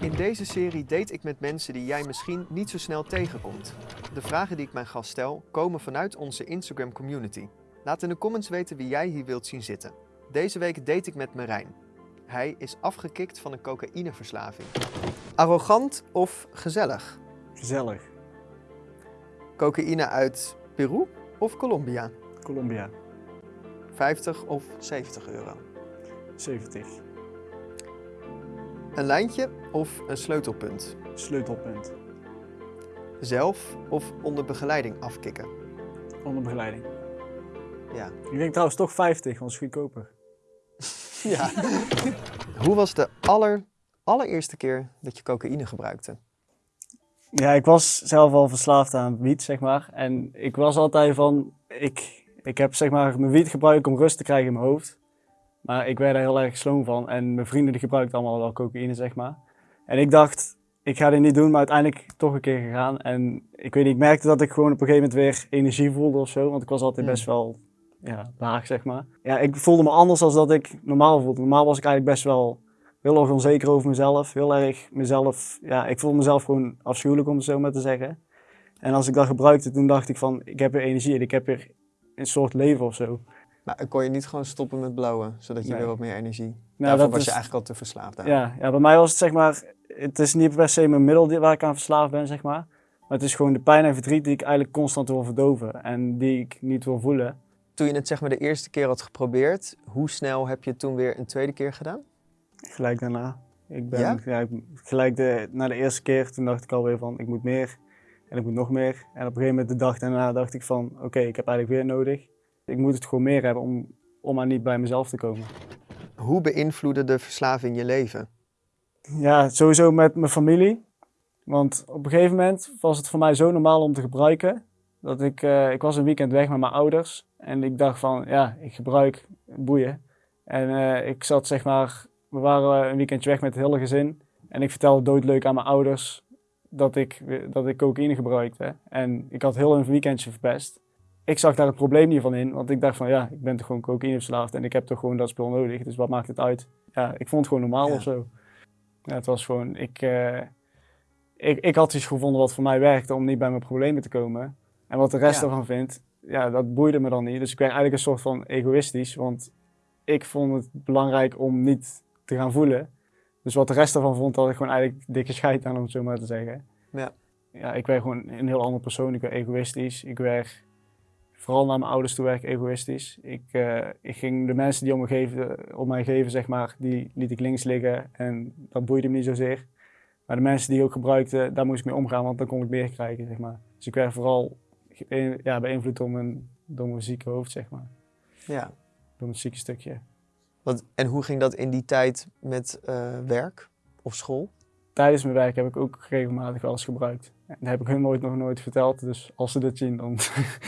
In deze serie date ik met mensen die jij misschien niet zo snel tegenkomt. De vragen die ik mijn gast stel komen vanuit onze Instagram community. Laat in de comments weten wie jij hier wilt zien zitten. Deze week date ik met Marijn. Hij is afgekikt van een cocaïneverslaving. Arrogant of gezellig? Gezellig. Cocaïne uit Peru of Colombia? Colombia. 50 of 70 euro? 70. Een lijntje of een sleutelpunt? Sleutelpunt. Zelf of onder begeleiding afkicken? Onder begeleiding. Ja. Ik denk trouwens toch 50, want het is goedkoper. ja. Hoe was de aller, allereerste keer dat je cocaïne gebruikte? Ja, ik was zelf al verslaafd aan wiet, zeg maar. En ik was altijd van, ik, ik heb zeg maar mijn wiet gebruikt om rust te krijgen in mijn hoofd. Maar ik werd er heel erg sloom van en mijn vrienden die gebruikten allemaal wel cocaïne, zeg maar. En ik dacht, ik ga dit niet doen, maar uiteindelijk toch een keer gegaan. En ik weet niet, ik merkte dat ik gewoon op een gegeven moment weer energie voelde of zo. Want ik was altijd best wel ja, laag, zeg maar. Ja, ik voelde me anders dan dat ik normaal voelde. Normaal was ik eigenlijk best wel heel erg onzeker over mezelf. Heel erg mezelf, ja, ik voelde mezelf gewoon afschuwelijk om het zo maar te zeggen. En als ik dat gebruikte, toen dacht ik van, ik heb weer energie en ik heb weer een soort leven of zo. Maar kon je niet gewoon stoppen met blauwen, zodat je Nee. weer wat meer energie... Nou, Daarvoor dat was is- je eigenlijk al te verslaafd aan. Ja, ja, bij mij was het zeg maar, het is niet per se mijn middel waar ik aan verslaafd ben, zeg maar. Maar het is gewoon de pijn en verdriet die ik eigenlijk constant wil verdoven en die ik niet wil voelen. Toen je het zeg maar de eerste keer had geprobeerd, hoe snel heb je het toen weer een tweede keer gedaan? Gelijk daarna. Ik ben Ja? ja? ik, gelijk de, na de eerste keer, toen dacht ik alweer van, ik moet meer en ik moet nog meer. En op een gegeven moment de dag daarna dacht ik van, oké, ik heb eigenlijk weer nodig. Ik moet het gewoon meer hebben om, om maar niet bij mezelf te komen. Hoe beïnvloedde de verslaving je leven? Ja, sowieso met mijn familie. Want op een gegeven moment was het voor mij zo normaal om te gebruiken. Dat ik, eh, ik was een weekend weg met mijn ouders. En ik dacht van, ja, ik gebruik boeien. En eh, ik zat zeg maar, we waren een weekendje weg met het hele gezin. En ik vertelde doodleuk aan mijn ouders dat ik, dat ik cocaïne gebruikte. En ik had heel een weekendje verpest. Ik zag daar het probleem niet van in, want ik dacht van ja, ik ben toch gewoon cocaïneverslaafd en ik heb toch gewoon dat spul nodig, dus wat maakt het uit? Ja, ik vond het gewoon normaal Ja. of zo. Ja, het was gewoon, ik, eh, ik, ik had iets gevonden wat voor mij werkte om niet bij mijn problemen te komen. En wat de rest ervan vindt, ja, dat boeide me dan niet. Dus ik werd eigenlijk een soort van egoïstisch, want ik vond het belangrijk om niet te gaan voelen. Dus wat de rest ervan vond, had ik gewoon eigenlijk dikke scheid aan, om het zo maar te zeggen. Ja. Ja, ik werd gewoon een heel andere persoon. Ik werd egoïstisch. Ik werd, vooral naar mijn ouders toe, werd ik egoïstisch. Ik, eh, ik ging de mensen die om, me geven, om mij geven, zeg maar, die liet ik links liggen. En dat boeide me niet zozeer. Maar de mensen die ik ook gebruikte, daar moest ik mee omgaan, want dan kon ik meer krijgen, zeg maar. Dus ik werd vooral ja, beïnvloed door mijn, door mijn zieke hoofd, zeg maar. Ja. Door mijn zieke stukje. Wat, en hoe ging dat in die tijd met eh, werk of school? Tijdens mijn werk heb ik ook regelmatig wel eens gebruikt. Dat heb ik hun nooit nog nooit verteld. Dus als ze dit zien, dan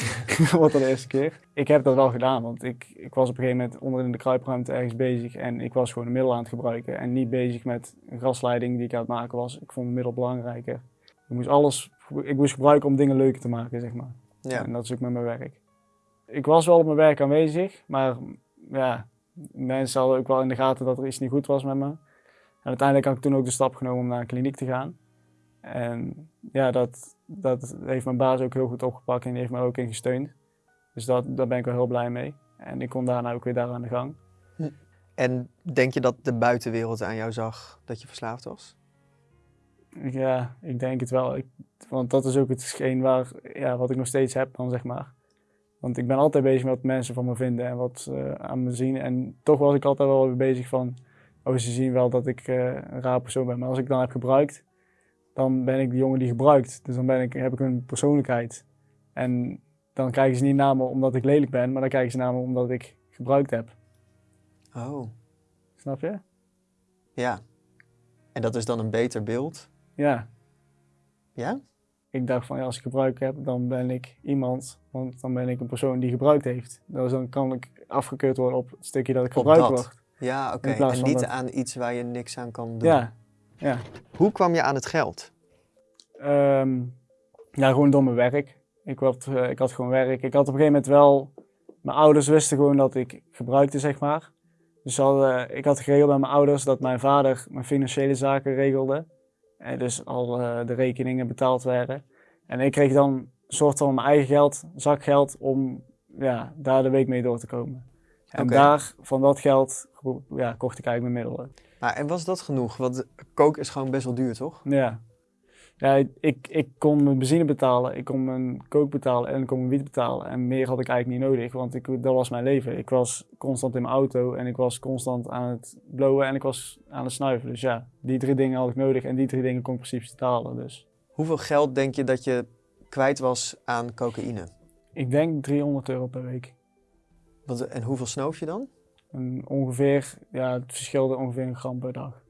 wordt dat de eerste keer. Ik heb dat wel gedaan, want ik, ik was op een gegeven moment onder in de kruipruimte ergens bezig. En ik was gewoon een middel aan het gebruiken. En niet bezig met een gasleiding die ik aan het maken was. Ik vond een middel belangrijker. Ik moest alles ik moest gebruiken om dingen leuker te maken, zeg maar. Ja. En dat is ook met mijn werk. Ik was wel op mijn werk aanwezig, maar ja, mensen hadden ook wel in de gaten dat er iets niet goed was met me. En uiteindelijk had ik toen ook de stap genomen om naar een kliniek te gaan. En ja, dat, dat heeft mijn baas ook heel goed opgepakt en die heeft mij ook in gesteund. Dus dat, daar ben ik wel heel blij mee. En ik kon daarna ook weer daar aan de gang. En denk je dat de buitenwereld aan jou zag dat je verslaafd was? Ja, ik denk het wel. Ik, want dat is ook hetgeen waar, ja, wat ik nog steeds heb dan, zeg maar. Want ik ben altijd bezig met wat mensen van me vinden en wat ze aan me zien. En toch was ik altijd wel bezig van, oh ze zien wel dat ik eh, een raar persoon ben. Maar als ik dan heb gebruikt, dan ben ik de jongen die gebruikt. Dus dan ben ik, heb ik een persoonlijkheid. En dan kijken ze niet naar me omdat ik lelijk ben, maar dan kijken ze naar me omdat ik gebruikt heb. Oh, Snap je? ja. En dat is dan een beter beeld? Ja. Ja? ik dacht van ja, als ik gebruik heb, dan ben ik iemand. Want dan ben ik een persoon die gebruikt heeft. Dus dan kan ik afgekeurd worden op het stukje dat ik gebruikt word. Ja, oké. En niet dat- aan iets waar je niks aan kan doen. Ja, ja. Hoe kwam je aan het geld? Ehm, ja, gewoon door mijn werk. Ik had, eh, ik had gewoon werk. Ik had op een gegeven moment wel... Mijn ouders wisten gewoon dat ik gebruikte, zeg maar. Dus hadden, ik had geregeld bij mijn ouders dat mijn vader mijn financiële zaken regelde. En dus al eh, de rekeningen betaald werden. En ik kreeg dan een soort van mijn eigen geld, zakgeld, om ja, daar de week mee door te komen. En daar, van dat geld, ja, kocht ik eigenlijk mijn middelen. Maar, en was dat genoeg? Want koken is gewoon best wel duur, toch? Ja. Ja, ik, ik kon mijn benzine betalen, ik kon mijn kook betalen en ik kon mijn wiet betalen. En meer had ik eigenlijk niet nodig, want ik, dat was mijn leven. Ik was constant in mijn auto en ik was constant aan het blowen en ik was aan het snuiven. Dus ja, die drie dingen had ik nodig en die drie dingen kon ik precies betalen. Dus Hoeveel geld denk je dat je kwijt was aan cocaïne? ik denk 300 euro per week. Wat, en hoeveel snoof je dan? En ongeveer, ja, het verschilde ongeveer een gram per dag.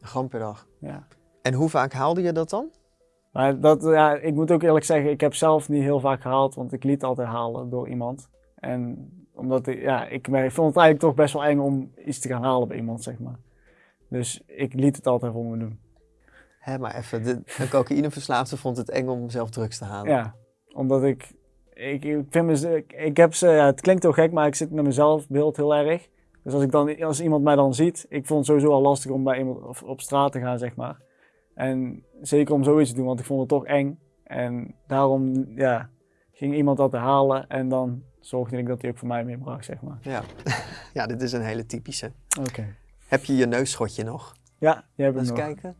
Een gram per dag. Ja. En hoe vaak haalde je dat dan? Maar dat, ja, ik moet ook eerlijk zeggen, ik heb zelf niet heel vaak gehaald, want ik liet altijd halen door iemand. En omdat ik, ja, ik, ik vond het eigenlijk toch best wel eng om iets te gaan halen bij iemand, zeg maar. Dus ik liet het altijd voor me doen. Hé, maar even, de, een cocaïneverslaafde vond het eng om zelf drugs te halen. Ja, omdat ik, ik, ik vind me, ik, ik heb ze, ja, het klinkt heel gek, maar ik zit met mezelf beeld heel erg. Dus als, ik dan, als iemand mij dan ziet, ik vond het sowieso al lastig om bij iemand op, straat te gaan, zeg maar. En zeker om zoiets te doen, want ik vond het toch eng. En daarom, ja, ging iemand dat halen en dan zorgde ik dat hij ook voor mij meebracht, zeg maar. Ja. ja, dit is een hele typische. Oké. Heb je je neusschotje nog? Ja, die heb ik Eens nog. kijken.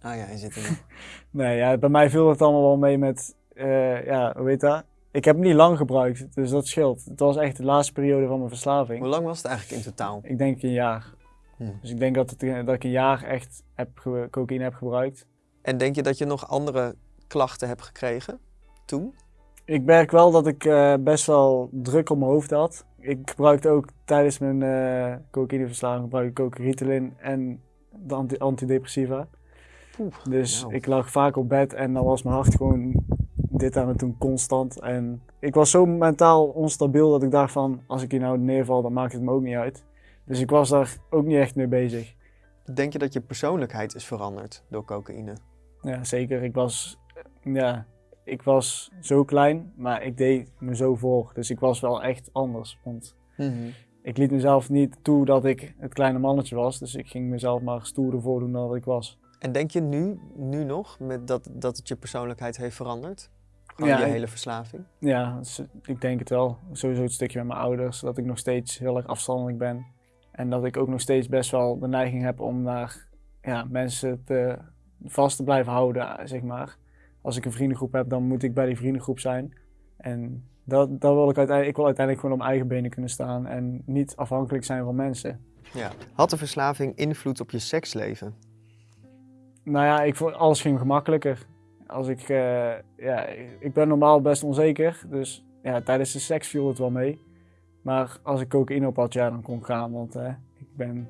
Ah ja, hij zit er nog. Nee, ja, bij mij viel het allemaal wel mee met, eh, ja, hoe heet dat? Ik heb hem niet lang gebruikt, dus dat scheelt. Het was echt de laatste periode van mijn verslaving. Hoe lang was het eigenlijk in totaal? Ik denk een jaar. Hm. Dus ik denk dat, het, dat ik een jaar echt heb cocaïne heb gebruikt. En denk je dat je nog andere klachten hebt gekregen toen? Ik merk wel dat ik eh, best wel druk op mijn hoofd had. Ik gebruikte ook tijdens mijn eh cocaïneverslaving gebruik ik ook Ritalin en de anti antidepressiva. Oeh, Dus nou. ik lag vaak op bed en dan was mijn hart gewoon dit aan het doen constant. En ik was zo mentaal onstabiel dat ik dacht van als ik hier nou neerval dan maakt het me ook niet uit. Dus ik was daar ook niet echt mee bezig. Denk je dat je persoonlijkheid is veranderd door cocaïne? Ja, zeker. Ik was, ja, ik was zo klein, maar ik deed me zo voor. Dus ik was wel echt anders. Want ik liet mezelf niet toe dat ik het kleine mannetje was. Dus ik ging mezelf maar stoerder voordoen dan dat ik was. En denk je nu, nu nog met dat, dat het je persoonlijkheid heeft veranderd? Gewoon Ja, hele verslaving? Ja, dus ik denk het wel. Sowieso het stukje met mijn ouders. Dat ik nog steeds heel erg afstandelijk ben. En dat ik ook nog steeds best wel de neiging heb om naar ja, mensen te, vast te blijven houden, zeg maar. Als ik een vriendengroep heb, dan moet ik bij die vriendengroep zijn. En dat, dat wil ik uiteindelijk, ik wil uiteindelijk gewoon op mijn eigen benen kunnen staan en niet afhankelijk zijn van mensen. Ja. Had de verslaving invloed op je seksleven? Nou ja, ik vond alles ging gemakkelijker. Als ik, eh, ja, ik ben normaal best onzeker, dus ja, tijdens de seks viel het wel mee. Maar als ik cocaïne op had, ja, dan kon ik gaan, want eh, ik, ben,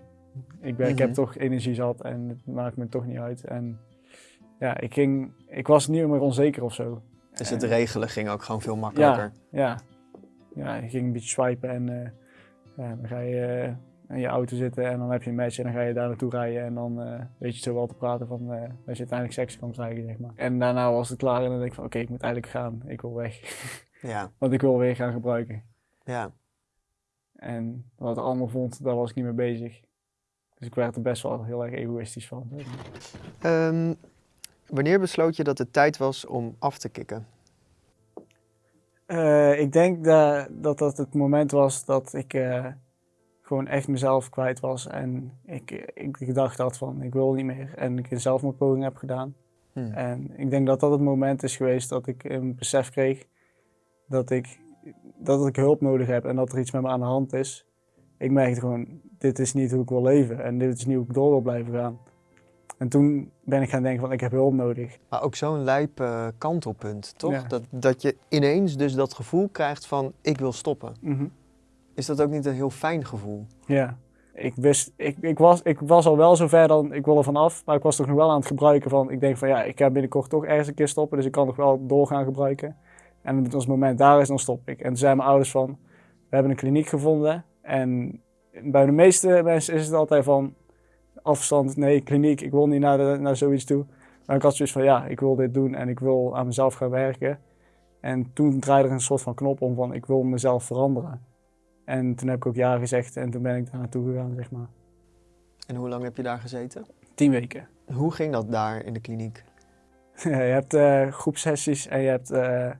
ik, ben, ik heb Mhm. toch energie zat en het maakt me toch niet uit. En ja, ik, ging, ik was niet meer onzeker of zo. Dus het En- regelen ging ook gewoon veel makkelijker. Ja, ja, ik ging een beetje swipen en eh, ja, dan ga je eh, in je auto zitten en dan heb je een match en dan ga je daar naartoe rijden en dan eh, weet je zo wel te praten van eh, dat je uiteindelijk seks kan krijgen, zeg maar. En daarna was het klaar en dan denk ik van oké, ik moet eigenlijk gaan, ik wil weg. Ja. Want ik wil weer gaan gebruiken. ja. En wat de ander vond, daar was ik niet mee bezig. Dus ik werd er best wel heel erg egoïstisch van. Ehm, wanneer besloot je dat het tijd was om af te kicken? Eh, ik denk dat, dat dat het moment was dat ik gewoon echt mezelf kwijt was. En ik, ik, ik dacht dat van, ik wil niet meer. En ik een zelfmoordpoging heb gedaan. Hm. En ik denk dat dat het moment is geweest dat ik een besef kreeg dat ik, dat ik hulp nodig heb en dat er iets met me aan de hand is. Ik merkte gewoon, dit is niet hoe ik wil leven en dit is niet hoe ik door wil blijven gaan. En toen ben ik gaan denken van, ik heb hulp nodig. Maar ook zo'n lijp eh, kantelpunt, toch? Ja. Dat, dat je ineens dus dat gevoel krijgt van ik wil stoppen. Mhm. Is dat ook niet een heel fijn gevoel? Ja, ik wist, ik, ik, was, ik was al wel zover dan, ik wil er vanaf, maar ik was toch nog wel aan het gebruiken van, ik denk van ja, ik ga binnenkort toch ergens een keer stoppen, dus ik kan nog wel doorgaan gebruiken. En als het moment daar is, dan stop ik. En toen zeiden mijn ouders van, we hebben een kliniek gevonden en bij de meeste mensen is het altijd van, afstand, nee, kliniek, ik wil niet naar, naar zoiets toe. Maar ik had zoiets van, ja, ik wil dit doen en ik wil aan mezelf gaan werken. En toen draaide er een soort van knop om van, ik wil mezelf veranderen. En toen heb ik ook ja gezegd en toen ben ik daar naartoe gegaan, zeg maar. En hoe lang heb je daar gezeten? Tien weken. Hoe ging dat daar in de kliniek? je hebt uh, groepsessies en je hebt uh,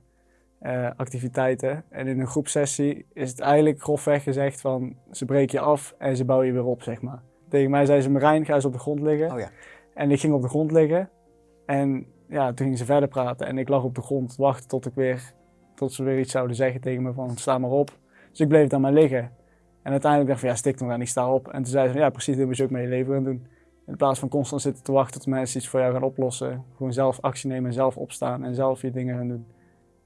uh, activiteiten. En in een groepsessie is het eigenlijk grofweg gezegd van ze breken je af en ze bouwen je weer op, zeg maar. Tegen mij zei ze, Marijn, ga eens op de grond liggen. Oh ja. En ik ging op de grond liggen en ja, toen gingen ze verder praten. En ik lag op de grond wachten tot, ik weer, tot ze weer iets zouden zeggen tegen me van sta maar op. Dus ik bleef dan maar liggen. En uiteindelijk dacht ik van ja, stik nog aan, ik sta op. En toen zei ze van ja, precies, dit moet je ook met je leven gaan doen. In plaats van constant zitten te wachten tot mensen iets voor jou gaan oplossen. Gewoon zelf actie nemen, zelf opstaan en zelf je dingen gaan doen.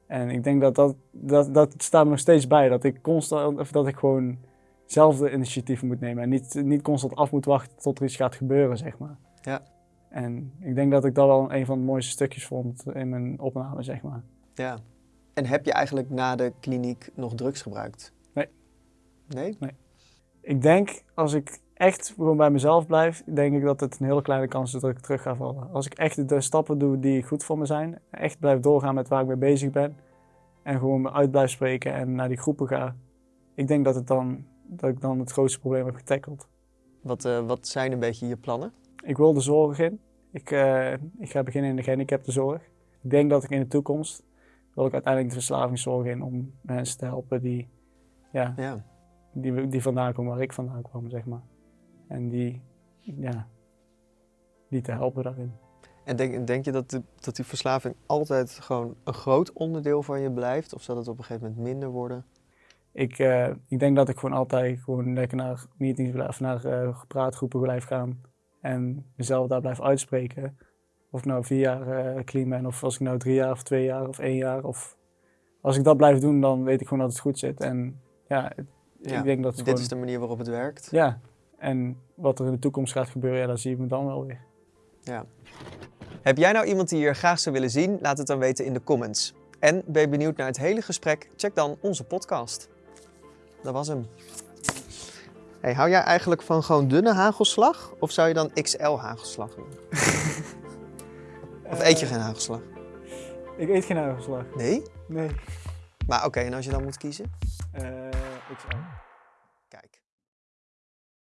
En ik denk dat dat, dat, dat staat me nog steeds bij. Dat ik constant, of dat ik gewoon zelf de initiatieven moet nemen. En niet, niet constant af moet wachten tot er iets gaat gebeuren, zeg maar. Ja. En ik denk dat ik dat wel een van de mooiste stukjes vond in mijn opname, zeg maar. Ja. En heb je eigenlijk na de kliniek nog drugs gebruikt? Nee. Nee? Nee. Ik denk, als ik echt gewoon bij mezelf blijf, denk ik dat het een hele kleine kans is dat ik terug ga vallen. Als ik echt de stappen doe die goed voor me zijn, echt blijf doorgaan met waar ik mee bezig ben en gewoon me uit blijf spreken en naar die groepen ga, ik denk dat, het dan, dat ik dan het grootste probleem heb getackeld. Wat, uh, wat zijn een beetje je plannen? Ik wil de zorg in. Ik, uh, ik ga beginnen in de gehandicaptenzorg. Ik denk dat ik in de toekomst wil ik uiteindelijk de verslavingszorg in om mensen te helpen die, ja, Ja. die, die vandaan komen waar ik vandaan kwam, zeg maar. En die, ja, die te helpen daarin. En denk, denk je dat, de, dat die verslaving altijd gewoon een groot onderdeel van je blijft? Of zal het op een gegeven moment minder worden? Ik, uh, ik denk dat ik gewoon altijd gewoon lekker naar meetings blijf, naar uh, praatgroepen blijf gaan. En mezelf daar blijf uitspreken. Of ik nou vier jaar uh, clean ben, of als ik nou drie jaar, of twee jaar, of één jaar. Of als ik dat blijf doen, dan weet ik gewoon dat het goed zit. En ja, Ja, ik denk dat het Dit gewoon- is de manier waarop het werkt. Ja, en wat er in de toekomst gaat gebeuren, ja, dat zien we dan wel weer. Ja. Heb jij nou iemand die je graag zou willen zien? Laat het dan weten in de comments. En ben je benieuwd naar het hele gesprek? Check dan onze podcast. Dat was hem. Hey, hou jij eigenlijk van gewoon dunne hagelslag? Of zou je dan XL hagelslag doen? Of eet je geen hagelslag? Ik eet geen hagelslag. Nee? Nee. Maar oké, en als je dan moet kiezen? Eh ik zou.